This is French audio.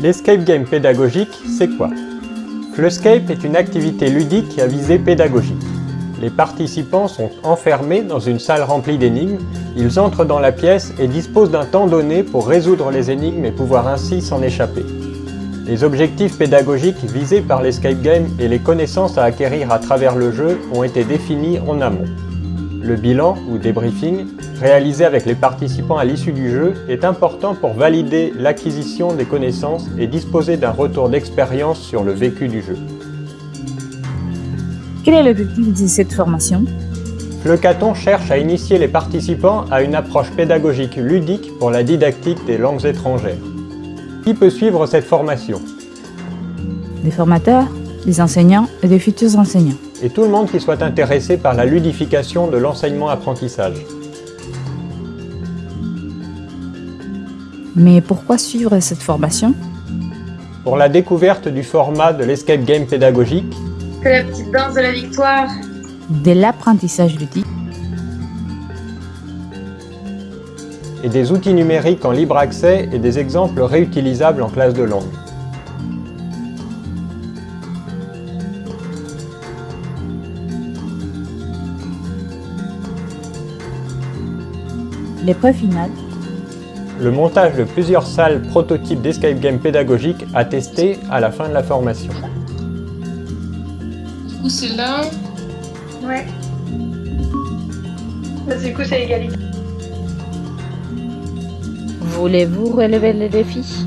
L'escape game pédagogique, c'est quoi Fluscape est une activité ludique à visée pédagogique. Les participants sont enfermés dans une salle remplie d'énigmes, ils entrent dans la pièce et disposent d'un temps donné pour résoudre les énigmes et pouvoir ainsi s'en échapper. Les objectifs pédagogiques visés par l'escape game et les connaissances à acquérir à travers le jeu ont été définis en amont. Le bilan, ou débriefing, réalisé avec les participants à l'issue du jeu, est important pour valider l'acquisition des connaissances et disposer d'un retour d'expérience sur le vécu du jeu. Quel est l'objectif de cette formation? Flecaton cherche à initier les participants à une approche pédagogique ludique pour la didactique des langues étrangères. Qui peut suivre cette formation? Des formateurs, des enseignants et des futurs enseignants et tout le monde qui soit intéressé par la ludification de l'enseignement-apprentissage. Mais pourquoi suivre cette formation? Pour la découverte du format de l'escape game pédagogique, que la petite danse de la victoire, de l'apprentissage ludique et des outils numériques en libre accès et des exemples réutilisables en classe de langue. L'épreuve finale Le montage de plusieurs salles prototypes d'escape game pédagogique à tester à la fin de la formation. Du coup, c'est là. ouais. Bah, du coup, c'est égalité. Voulez-vous relever le défi